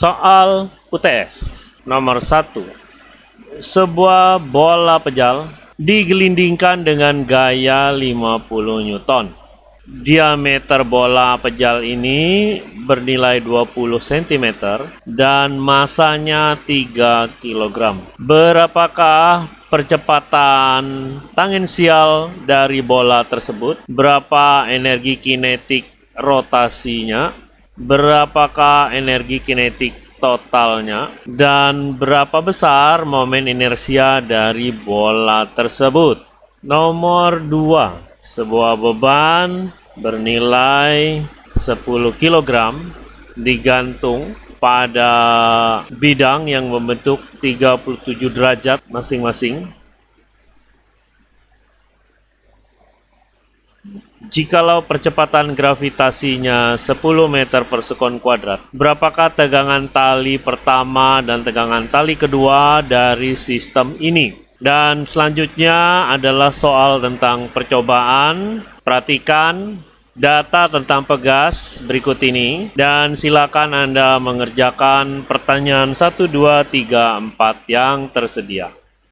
Soal UTS nomor 1. Sebuah bola pejal digelindingkan dengan gaya 50 Newton. Diameter bola pejal ini bernilai 20 cm dan masanya 3 kg. Berapakah percepatan tangensial dari bola tersebut? Berapa energi kinetik rotasinya? Berapakah energi kinetik totalnya dan berapa besar momen inersia dari bola tersebut. Nomor 2, sebuah beban bernilai 10 kg digantung pada bidang yang membentuk 37 derajat masing-masing Jikalau percepatan gravitasinya 10 meter per sekon kuadrat, berapakah tegangan tali pertama dan tegangan tali kedua dari sistem ini? Dan selanjutnya adalah soal tentang percobaan. Perhatikan data tentang pegas berikut ini dan silakan Anda mengerjakan pertanyaan 1, 2, 3, 4 yang tersedia.